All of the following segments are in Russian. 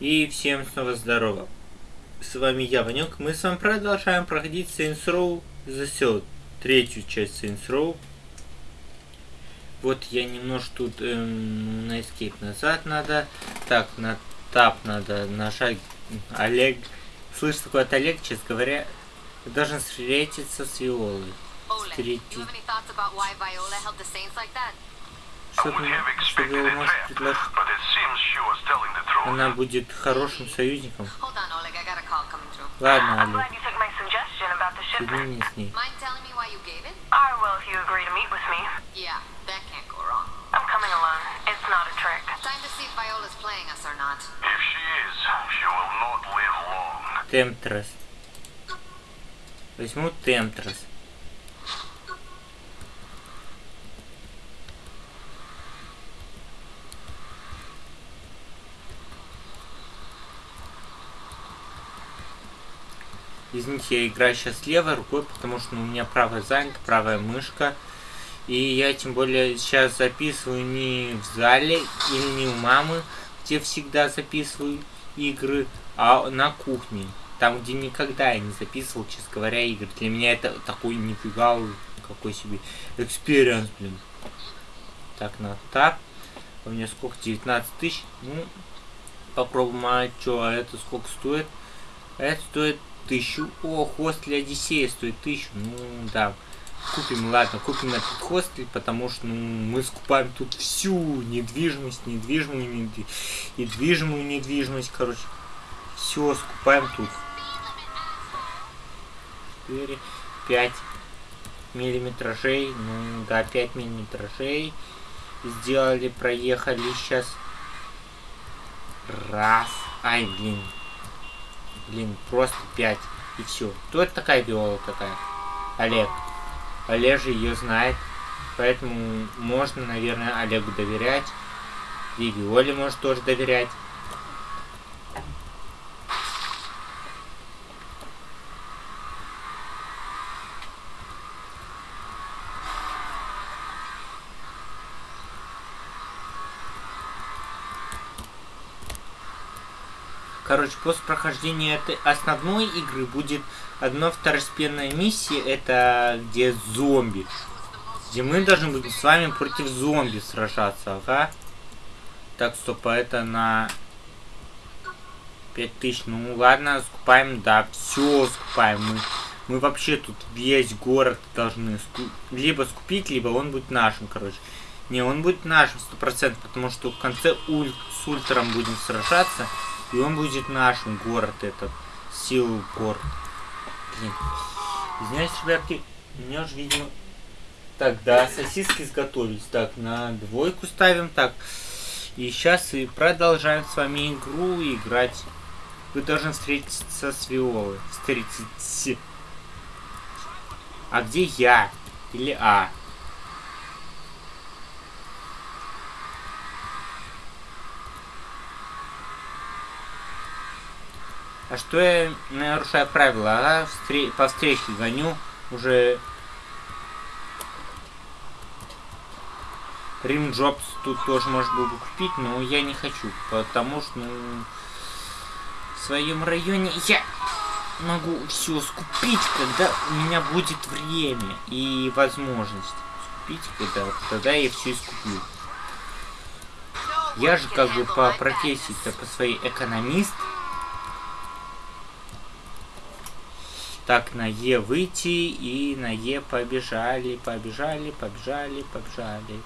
И всем снова здорово. С вами я, Ванек. Мы с вами продолжаем проходить Saints Row The Third. Третью часть Saints Row. Вот я немножко тут эм, на Escape назад надо. Так, на Tab надо нажать. Олег. Слышь, такой от Олег, честно говоря, должен встретиться с Виолой. Встретить. Что ты, что может предложить? Она будет хорошим союзником. Ладно, Олег. Соедини с ней. I'm coming alone. Извините, я играю сейчас левой рукой, потому что ну, у меня правая занята, правая мышка. И я тем более сейчас записываю не в зале или не у мамы, где всегда записываю игры, а на кухне. Там, где никогда я не записывал, честно говоря, игры. Для меня это такой нифига какой себе experience, блин. Так, на тап. У меня сколько? 19 тысяч. Ну, попробуем, а что, а это сколько стоит? Это стоит тысячу. О, хостель Одиссея стоит тысячу. Ну, да. Купим, ладно, купим этот хостель, потому что ну, мы скупаем тут всю недвижимость, недвижимую, недвижимую, недвижимую недвижимость, короче. Все скупаем тут. 4, 5 миллиметражей, ну да, 5 миллиметражей. Сделали, проехали сейчас. Раз. Ай, блин. Блин, просто 5. И все. Кто это такая Виола такая? Олег. Олег же ее знает. Поэтому можно, наверное, Олегу доверять. И Виоле может тоже доверять. Короче, после прохождения этой основной игры будет одна второстепенная миссия, это где зомби. Где мы должны будем с вами против зомби сражаться, ага. Так, стоп, а это на 5000. Ну ладно, скупаем, да, все скупаем. Мы, мы вообще тут весь город должны ску либо скупить, либо он будет нашим, короче. Не, он будет нашим 100%, потому что в конце уль с ультром будем сражаться. И он будет нашим город этот. Сил город. Блин. Извиняюсь, ребятки. У меня же, видимо... Так, да, сосиски изготовились. Так, на двойку ставим. Так. И сейчас и продолжаем с вами игру играть. Вы должны встретиться с Виолой. Встретиться. А где я? Или А? А что я нарушаю правила? А встр... по встрече гоню уже... Рим Джобс тут тоже можно было бы купить, но я не хочу, потому что, ну, в своем районе я могу все скупить, когда у меня будет время и возможность скупить, когда тогда я все скуплю. Я же как бы по профессии-то по своей экономист, Так, на Е выйти и на Е побежали, побежали, побежали, побежали.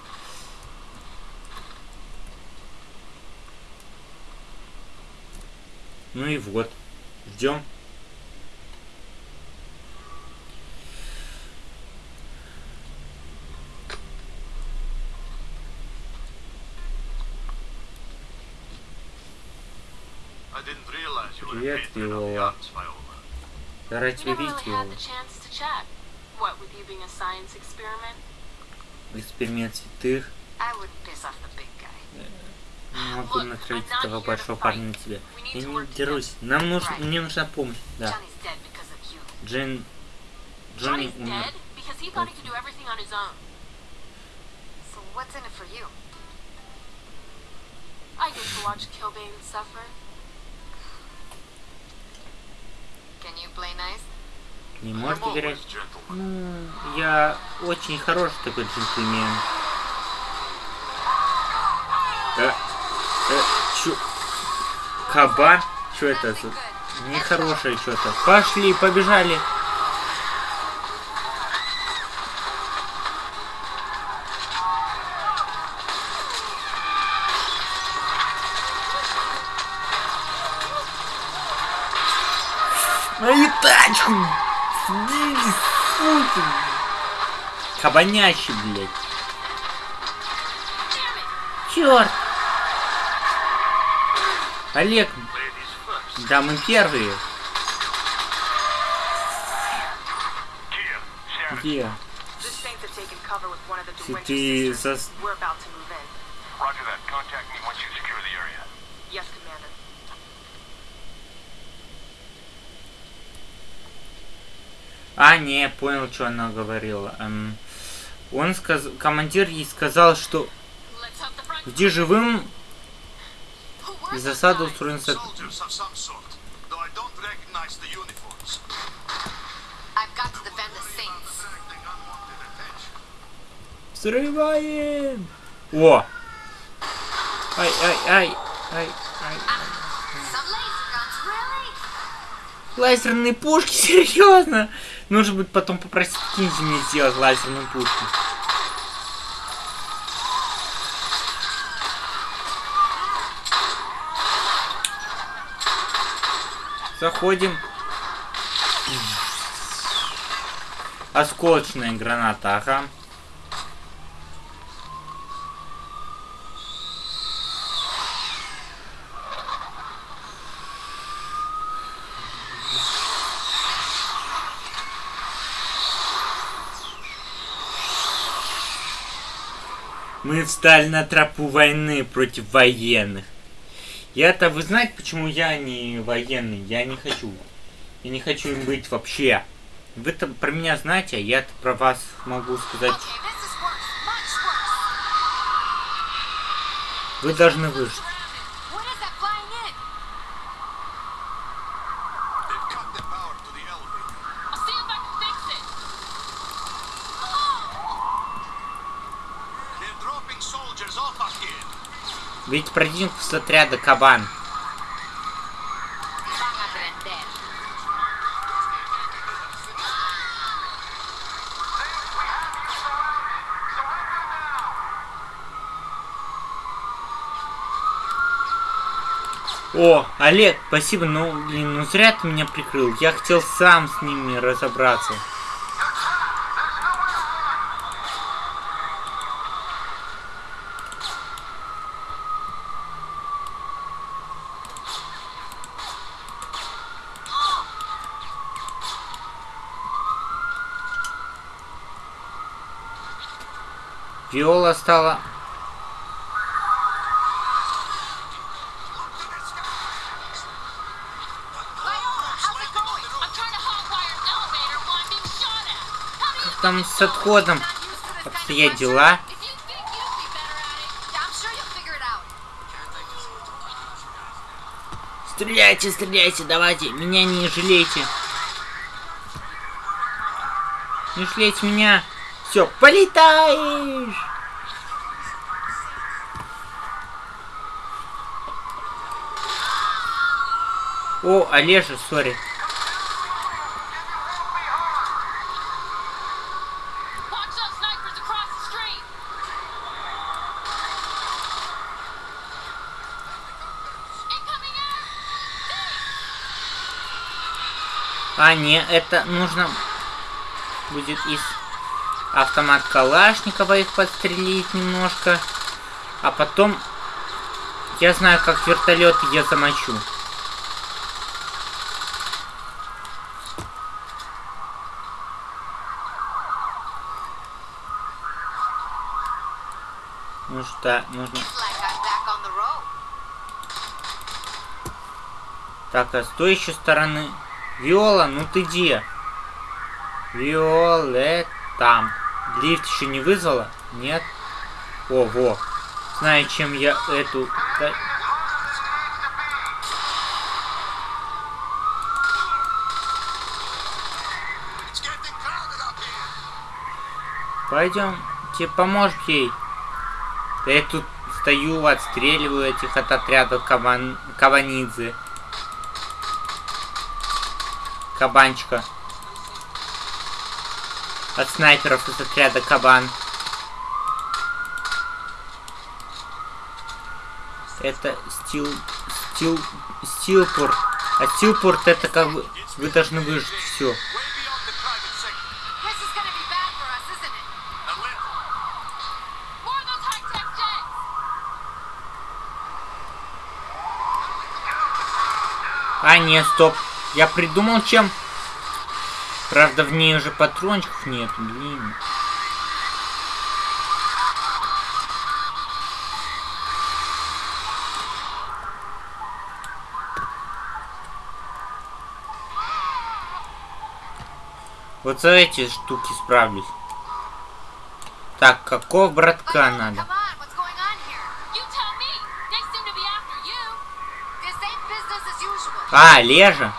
Ну и вот, ждем. Привет, Виола. Тебя видеть, Виола. Эксперимент святых. Не могу натравить этого большого парня на тебя. Я не дерусь. Нам нужно, мне нужна помощь. Да. Джен... Джонни умер. I get to watch Kilbane suffer. Не I'm может играть. Ну, я очень хороший такой джентльмен. Э, э, чё? Кабан? Что это за... Нехорошее что-то. Пошли, побежали. That. Contact me once you secure the area. Yes, Commander. А, не, понял, что она говорила. Эм, он сказал, командир ей сказал, что где живым Where's the засада guy? устроена с... Soldiers of some sort, though I don't recognize the uniforms. I've got to defend the Saints. Attracting unwanted attention. Взрываем! О! Ай, ай, ай, ай, ай. Лазерные пушки, серьезно? Нужно будет потом попросить киньте мне сделать лазерные пушки. Заходим. Осколочная граната, ага. Мы встали на тропу войны против военных. Я-то, вы знаете, почему я не военный? Я не хочу. Я не хочу им быть вообще. Вы-то про меня знаете, а я-то про вас могу сказать. Вы должны выжить. Ведь противник с отряда Кабан. О, Олег, спасибо, ну, блин, ну зря ты меня прикрыл. Я хотел сам с ними разобраться. It, yeah, I'm sure you'll figure it out. Стреляйте, стреляйте, давайте, меня не жалейте. Не жалейте меня. Все, полетаешь. О, Олежа, сори. А, не, это нужно будет из автомат Калашникова их подстрелить немножко. А потом я знаю, как вертолет я замочу. Ну что, нужно... Так, а с той еще стороны... Виола, ну ты где? Виолет там. Лифт еще не вызвала? Нет? Ого. Знаю, чем я эту... Пойдем, тебе поможешь ей. Да я тут стою, отстреливаю этих от отряда кабан... кабанидзе. Кабанчика от снайперов из отряда Кабан. Это стил... стил... стилпорт. А стилпорт это как бы... Вы должны выжить все. А, нет, стоп. Я придумал, чем Правда, в ней уже патрончиков нет, блин. Вот за эти штуки справлюсь. Так, какого братка надо? А, Лежа?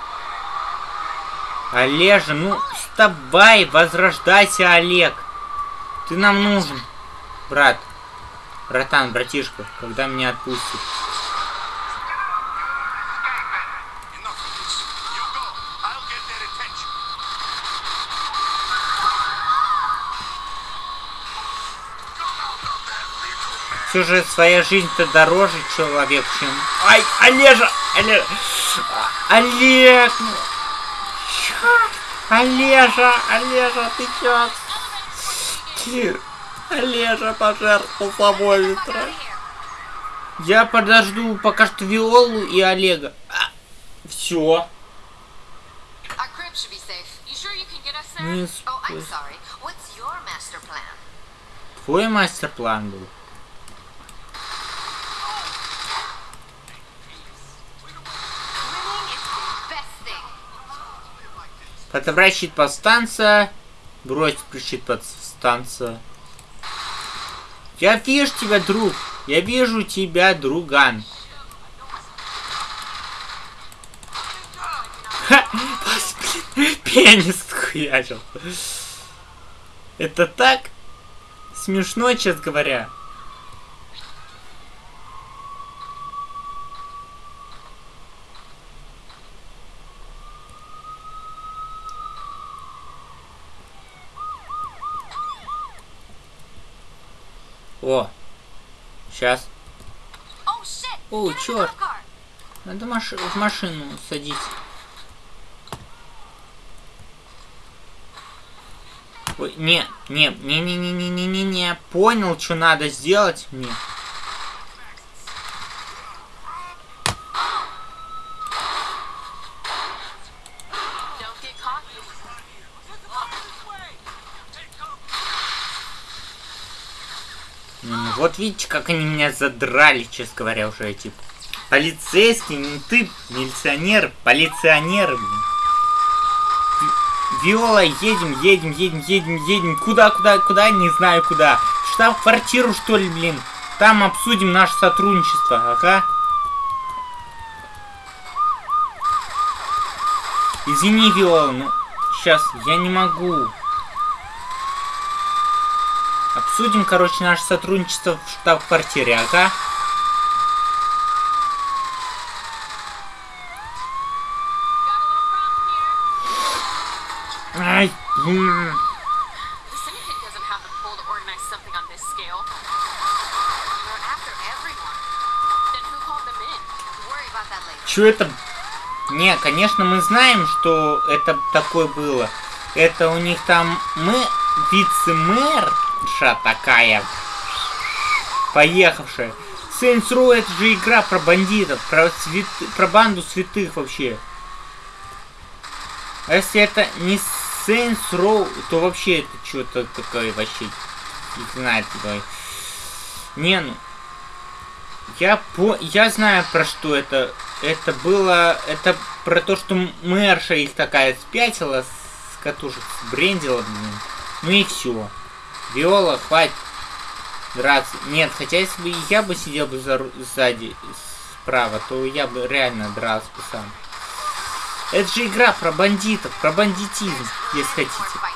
Олежа, ну вставай, возрождайся, Олег. Ты нам нужен, брат. Братан, братишка, когда меня attention. Все же своя жизнь-то дороже человек, чем... Ай, Олежа! А, Олег! Олежа, Олежа, ты чё? Олежа пожертвовал собой ветра. Я подожду пока что Виолу и Олега. А, все. Твой мастер-план был. Подобрать щит подстанция. Бросить щит подстанция. Я вижу тебя, друг. Я вижу тебя, друган. Ха, Пенис хуячил. Это так смешно, честно говоря. О, сейчас. Oh! О, car. Надо маш- в машину садить. Ой, не, не, не, не, не, не, не, не, не, понял, что надо сделать мне. Don't get cocky. Не, ну вот видите, как они меня задрали, честно говоря, уже эти полицейские, не ты, милиционер, полиционер, Виола, едем, едем, едем, едем, едем. Куда, куда, куда, не знаю куда. В Штаб-квартиру, что ли, блин. Там обсудим наше сотрудничество, ага. Извини, Виола, ну, сейчас я не могу. Судим, короче, наше сотрудничество в штаб-квартире, ага. Ай, Чё это? Не, конечно, мы знаем, что это такое было. Это у них там мы вице-мэр вице-мэрша такая, поехавшая. Saints Row это же игра про бандитов, про, свят... про банду святых вообще. А если это не Saints Row, то вообще это что-то такое вообще, не знаю, такое. Не, ну, я по... я знаю про что это. Это было... Это про то, что мэрша их такая спятила с катушек, брендила, блин. Ну и все. Виола, хватит драться. Нет, хотя если бы я бы сидел бы за... сзади, справа, то я бы реально дрался бы сам. Это же игра про бандитов, про бандитизм, если хотите.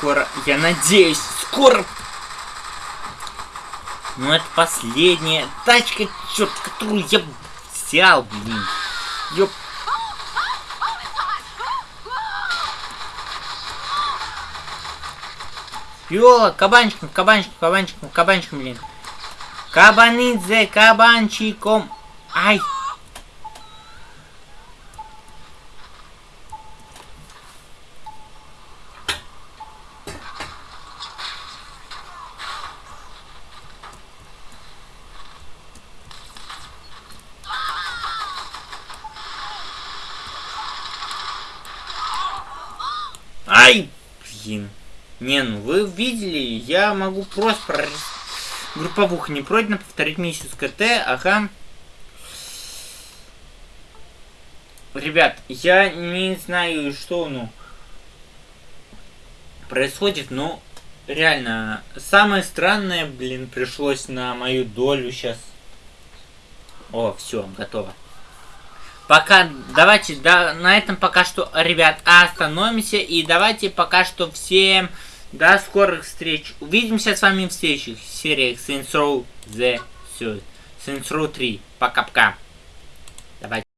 Скоро. Я надеюсь, скоро. Ну, это последняя тачка, черт, которую я взял, блин. Ёп. Ёла, кабанчиком, кабанчиком, кабанчиком, кабанчиком, блин. Кабанидзе, кабанчиком. Ай! Блин. Не, ну вы видели, я могу просто про... групповуха не пройдено, повторить миссию с КТ, ага. Ребят, я не знаю, что, ну, происходит, но реально, самое странное, блин, пришлось на мою долю сейчас. О, все, готово. Пока, давайте, да, на этом пока что, ребят, остановимся. И давайте пока что всем до скорых встреч. Увидимся с вами в следующих сериях Saints Row The. Saints Row 3. Пока-пока. Давайте.